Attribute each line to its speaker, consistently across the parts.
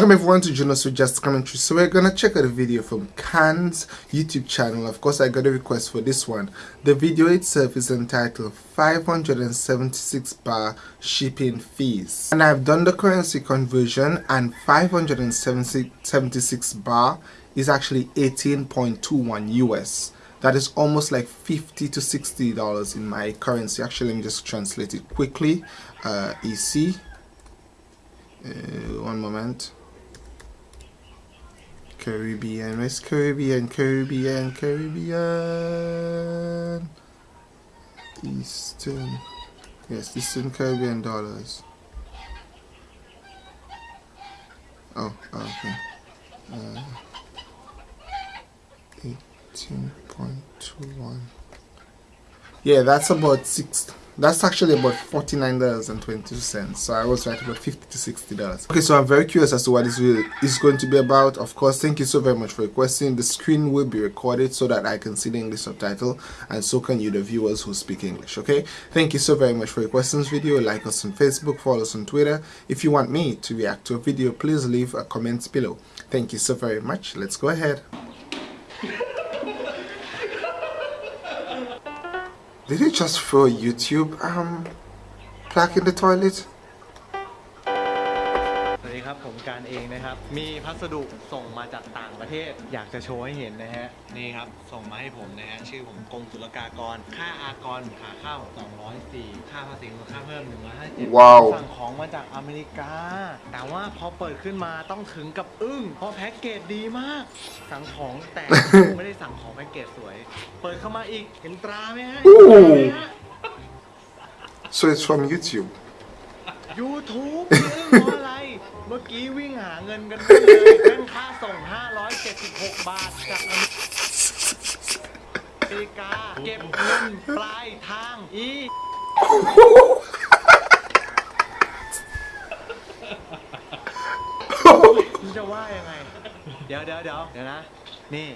Speaker 1: Welcome everyone to Junos Just Commentary. So we're gonna check out a video from Khan's YouTube channel. Of course, I got a request for this one. The video itself is entitled 576 bar shipping fees, and I've done the currency conversion, and 576 bar is actually 18.21 US. That is almost like 50 to 60 dollars in my currency. Actually, let me just translate it quickly. Uh, EC. Uh, one moment. Caribbean, West Caribbean, Caribbean, Caribbean. Eastern. Yes, Eastern Caribbean dollars. Oh, okay. Uh, 18.21. Yeah, that's about six that's actually about $49.22 so I was right about 50 to 60 dollars. Okay so I'm very curious as to what this video is going to be about. Of course thank you so very much for requesting. The screen will be recorded so that I can see the English subtitle and so can you the viewers who speak English okay? Thank you so very much for requesting this video. Like us on Facebook follow us on Twitter. If you want me to react to a video please leave a comment below. Thank you so very much. Let's go ahead Did he just throw YouTube um in the toilet?
Speaker 2: สวัสดีครับผมการเองนะครับ มีพัสดุส่งมาจากต่างประเทศ อยากจะโชว์ให้เห็นนะฮะ นี่ครับ ส่งมาให้ผมนะฮะ ชื่อผมกรมศุลกากร ค่าอากรขาเข้า204 ค่าภาษีมูลค่าเพิ่ม157
Speaker 1: ว้าว
Speaker 2: สั่งของมาจากอเมริกา แต่ว่าพอเปิดขึ้นมาต้องถึงกับอึ้ง เพราะแพ็กเกจดีมาก สั่งของแต่ไม่ได้สั่งของแพ็กเกจสวย เปิดเข้ามาอีก เห็นตราไหมฮะ
Speaker 1: Ooh
Speaker 2: เห็นตราไหมฮะ
Speaker 1: So it's from YouTube.
Speaker 2: YouTube นี่อึ้ง เมื่อกี้วิ่งหาเงินกันไม่เลยเป็นค่าส่ง 576 บาทจากอเมริกา เก็บเงินปลายทางอีคุณจะว่ายังไง เดี๋ยวเดี๋ยวเดี๋ยวเดี๋ยวนะ นี่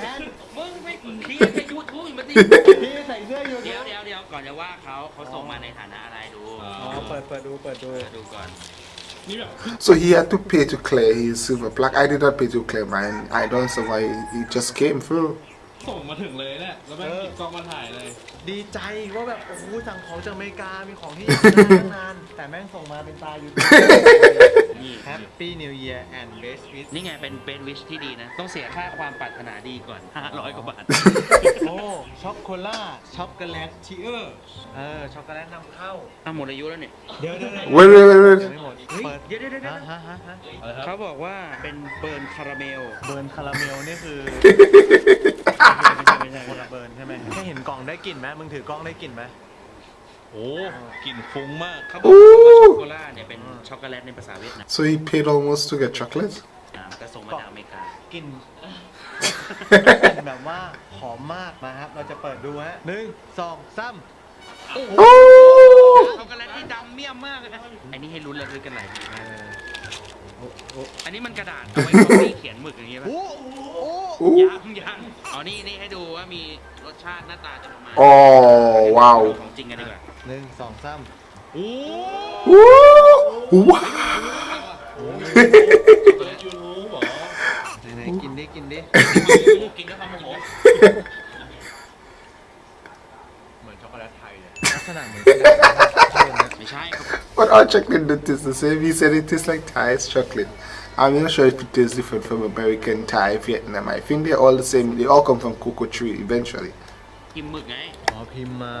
Speaker 2: แทน
Speaker 3: มึงไม่เคลียร์ในยูทูบมาดิ
Speaker 2: พี่ใส่เสื้ออยู่
Speaker 3: เดี๋ยวเดี๋ยวเดี๋ยวก่อนจะว่าเขาเขาส่งมาในฐานะอะไร
Speaker 2: ปิดเปิดดูเปิดดู
Speaker 3: ดูก่อน
Speaker 1: So he had to pay to clear his silver plaque. I did not pay to clear mine. I don't know why it just came through.
Speaker 4: ส่งมาถึงเลยเนี่ยแล้วแม่ง
Speaker 2: เออ
Speaker 4: กินกล้องมาถ่ายเลย
Speaker 2: ดีใจว่าแบบโอ้โหสั่งของจากอเมริกา มีของที่อยากได้ตั้งนาน แต่แม่งส่งมาเป็นตาอยู่
Speaker 3: นี่
Speaker 2: Happy New Year and best wish
Speaker 3: นี่ไงเป็น best wish ที่ดีนะ ต้องเสียค่าความปรารถนาดีก่อน 500 กว่าบาท
Speaker 2: โอ้ช็อกโกล่าช็อกโกแลตชีเออร์เออช็อกโกแลตนำเข้า
Speaker 3: อะหมดอายุแล้วเนี่ย
Speaker 2: เดี๋ยวเดี๋ยวเดี๋ยว
Speaker 1: Wait, wait, wait,
Speaker 2: ยัง
Speaker 1: wait.
Speaker 2: ไม่หมด
Speaker 3: เฮ้ย
Speaker 2: เปิด
Speaker 3: เดี๋ยวเดี๋ยวเดี๋ยว
Speaker 2: ฮะฮะฮะฮะ
Speaker 4: อะไรครับ
Speaker 3: เขาบอกว่าเป็น burnt
Speaker 2: caramel burnt caramel นี่คือ
Speaker 3: ไม่ใช่ไม่ใช่
Speaker 2: คนละ burnt ใช่ไหมแค่เห็นกล่องได้กลิ่นไหมมึงถือกล้องได้กลิ่นไหม
Speaker 4: โอ้กลิ่นฟุ้งมาก
Speaker 3: เขาบอกว่าช็อกโกแลตเนี่ยเป็นช็อกโกแลตในภาษาเวียดนาม
Speaker 1: So he paid almost to get chocolate?
Speaker 3: อ่าก็ส่งมาจากอเมริกา
Speaker 2: กลิ่น กลิ่นแบบว่าหอมมากนะครับ เราจะเปิดดูฮะหนึ่งสองสาม
Speaker 1: Oh!
Speaker 3: ช็อกโกแลตที่ดำเมี่ยมมากเลยนะอันนี้ให้ลุ้นระทึกกันหลายทีมาก อันนี้มันกระดาษเอาไว้คอปปี้เขียนหมึกอย่างงี้ป่ะ
Speaker 2: โอ้โอ้
Speaker 1: Ooh.
Speaker 3: ยังยังอ๋อนี่นี่ให้ดูว่ามีรสชาติหน้าตาจะประมาณ
Speaker 1: Oh, wow.
Speaker 3: ของจริงกันดีกว่า
Speaker 2: หนึ่งสองสาม
Speaker 3: โอ้
Speaker 1: Woo! Wow.
Speaker 4: ยูทูบเหรอ
Speaker 2: ไหนๆ กินดิกินดิ
Speaker 3: กินด้วยความโมโห
Speaker 2: เหมือนช็อกโกแลตไทยเลยลักษณะเหมือนกระดาษเพิ่มนะ
Speaker 3: ไม่ใช่ครับ
Speaker 1: But our chocolate don't taste the same. He said it tastes like Thai's chocolate. I'm not sure if it tastes different from American, Thai, Vietnam. I think they're all the same. They all come from cocoa tree eventually.
Speaker 3: กินหมึกไง
Speaker 2: อ๋อพิมพ์มา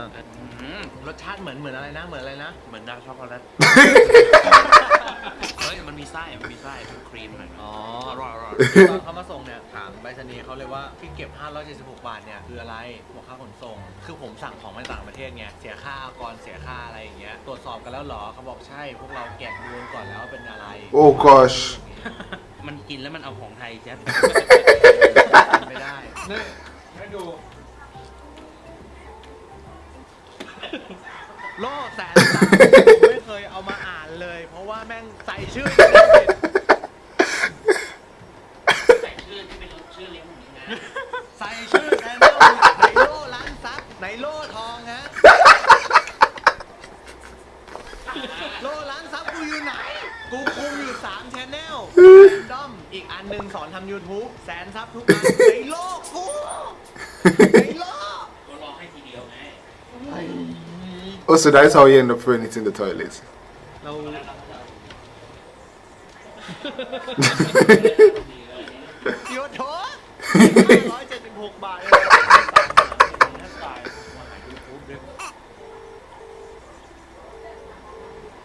Speaker 3: อืม
Speaker 2: รสชาติเหมือนเหมือนอะไรนะ เหมือนอะไรนะ
Speaker 3: เหมือนดาร์กช็อกโกแลต เฮ้ยมันมีไส้มันมีไส้เป็นครีมหน่อย
Speaker 2: อ๋อ
Speaker 3: อร่อยอร่อย
Speaker 2: ตอนเขามาส่งเนี่ยถามไปรษณีย์เขาเลยว่าที่เก็บ 576 บาทเนี่ยคืออะไรบอกค่าขนส่ง คือผมสั่งของมาจากต่างประเทศไงเสียค่าอากรเสียค่าอะไรอย่างเงี้ยตรวจสอบกันแล้วเหรอเขาบอกใช่พวกเราแกะดูก่อนแล้วว่าเป็นอะไร
Speaker 1: Oh gosh.
Speaker 3: มันกินแล้วมันเอาของไทยแจ๊บ
Speaker 2: ไม่ได้นี่ให้ดูโล่แสนสามผมไม่เคยเอามาอ่าน เลย เพราะว่าแม่งใส่ชื่อ
Speaker 3: ใส่ชื่อที่เป็นชื่อเลี้ยงผมนะ
Speaker 2: ใส่ชื่อแทนโล่ไหนโล่ร้านซักไหนโล่ทองฮะโลร้านซับกูอยู่ไหน กูคุมอยู่3 c h anel ด้อมอีกอันหนึ่งสอนทำ YouTube แสนซับทุกอันในโลกกูในโลก
Speaker 3: ก็รอให้ทีเดียวไง
Speaker 1: Oh, so that is how you end up throwing it in the toilets
Speaker 2: เราเดี๋ยวโถร้อยเจ็ดสิบหกบาทเอง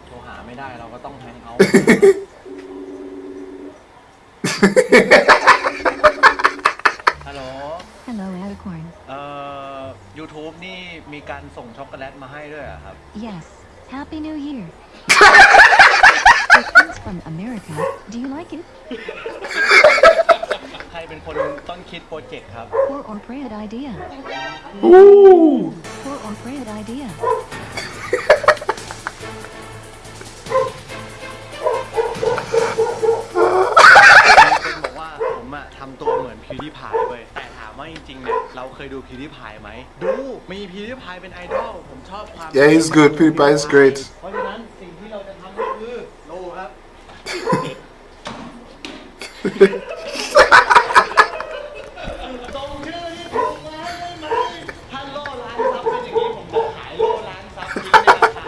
Speaker 2: โทรหาไม่ได้เราก็ต้องแฮงเอาท์ฮัลโหล
Speaker 5: Hello, Alicorn.
Speaker 2: เอ่อ YouTube นี่มีการส่งช็อกโกแลตมาให้ด้วยเหรอครับ
Speaker 5: Yes. Happy New Year. It comes from America. Do you like it?
Speaker 2: ใครเป็นคนต้นคิดโปรเจกต์ครับ
Speaker 5: Poor or Fred idea.
Speaker 1: Ooh!
Speaker 5: Poor or Fred idea.
Speaker 2: เป็นบอกว่าผมอะทำตัวเหมือน PewDiePie เว้ยแต่ถามว่าจริงๆเนี่ยเราเคยดู PewDiePie ไหมดูมี PewDiePie เป็นไอดอลผมชอบความ
Speaker 1: Yeah, he's good. PewDiePie is great.
Speaker 2: เพราะฉะนั้นสิ่งที่เราจะทำก็คือโลครับ ส่งชื่อที่ถูกมาให้ได้ไหมถ้าโล่ร้านซับเป็นอย่างนี้ผมจะขายโล่ร้านซับนี้ในราคา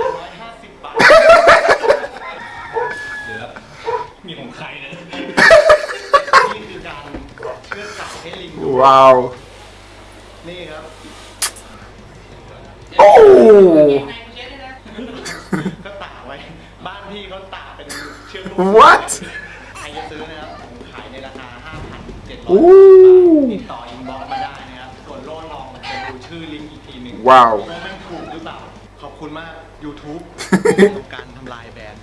Speaker 2: 150 บาท
Speaker 4: เดี๋ยวมีของใครนะ
Speaker 2: นี่คือการเชื่อดไก่ให้ลิงดู
Speaker 1: Wow.
Speaker 2: นี่ครับ
Speaker 1: Oh!
Speaker 2: ก็ตากไว้ บ้านพี่เขาตากเป็นเชือกลูก
Speaker 1: What?
Speaker 2: ใครจะซื้อนะครับผม ขายในราคา 5,700
Speaker 1: อู้
Speaker 2: บาทติดต่ออินบ็อกซ์มาได้นะครับส่วนโล่ทองจะดูชื่อลิงก์อีกทีหนึ่ง
Speaker 1: ว้าว
Speaker 2: ว่ามันถูกหรือเปล่า ขอบคุณมาก YouTube ของการทำลายแบรนด์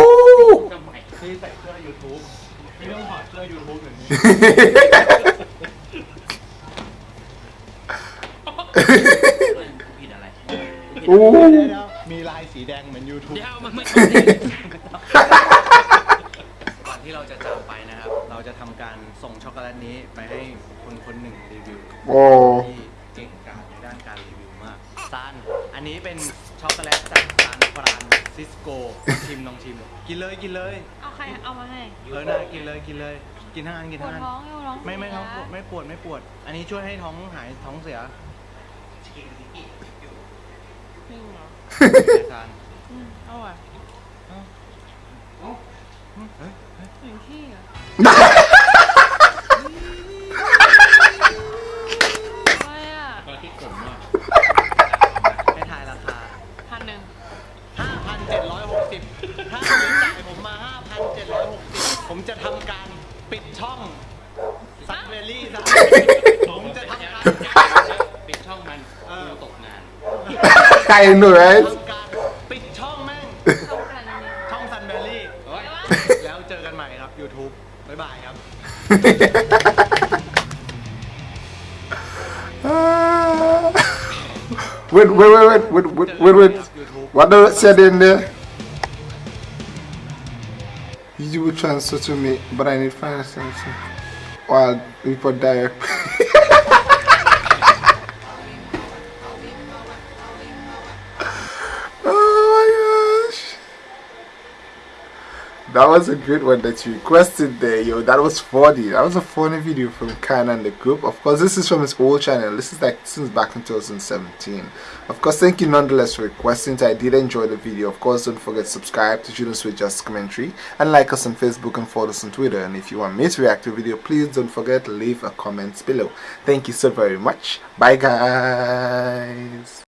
Speaker 1: Ooh!
Speaker 2: ที่ใส่เสื้อ YouTube ไม่ต้องถอดเสื้อ YouTube อย่างนี้
Speaker 3: ผิดอะไร
Speaker 1: Ooh!
Speaker 2: มีลายสีแดงเหมือน YouTube
Speaker 3: เดี๋ยวมันไม่
Speaker 2: ส่งช็อกโกแลตนี้ไปให้คนคนหนึ่งรีวิว
Speaker 1: Oh.
Speaker 2: ที่เก่งกาจในด้านการรีวิวมากซานอันนี้เป็นช็อกโกแลตจากซานฟรานซิสโกชิมลองชิม กินเลยกินเลย
Speaker 6: เอาใครเอามาให้
Speaker 2: เออน่ากินเลยกินเลย กินทั้งอันกิน
Speaker 6: ปว
Speaker 2: ทั้
Speaker 6: ด
Speaker 2: งอัน
Speaker 6: ท้องอยู่ร้อง
Speaker 2: ไม่ไม่ท้อง
Speaker 6: เสีย
Speaker 2: ไม่ปวดไม่ปวด อันนี้ช่วยให้ท้องหายท้องเสีย
Speaker 6: จริงเหรอ
Speaker 2: ซาน
Speaker 6: อืมเอาอะ
Speaker 2: เฮ้ยเฮ้ย
Speaker 6: ถึงที่อะอะ ไรอะ
Speaker 4: ปลาที่ขมอะ
Speaker 2: ให้ทายราคา
Speaker 6: พันหนึ่ง
Speaker 2: 5,760 ถ้าคุณจ่ายผมมา 5,760 ผมจะทำการปิดช่องซันเวลี่ซะผมจะทำการ
Speaker 3: ปิดช่องมัน
Speaker 2: เออ
Speaker 3: ตกงาน
Speaker 1: I know, right?
Speaker 2: ทำการปิ
Speaker 1: Wait, wait, wait, wait, wait, wait, wait. What does it say in there? You will transfer to me, but I need financing. Or I'll report direct. That was a great one that you requested there, yo. That was funny. That was a funny video from Khan and the group. Of course, this is from his old channel. This is like since back in 2017. Of course, thank you nonetheless for requesting. I did enjoy the video. Of course, don't forget to subscribe to Junos with Just Commentary and like us on Facebook and follow us on Twitter. And if you want me to react to a video, please don't forget to leave a comment below. Thank you so very much. Bye, guys.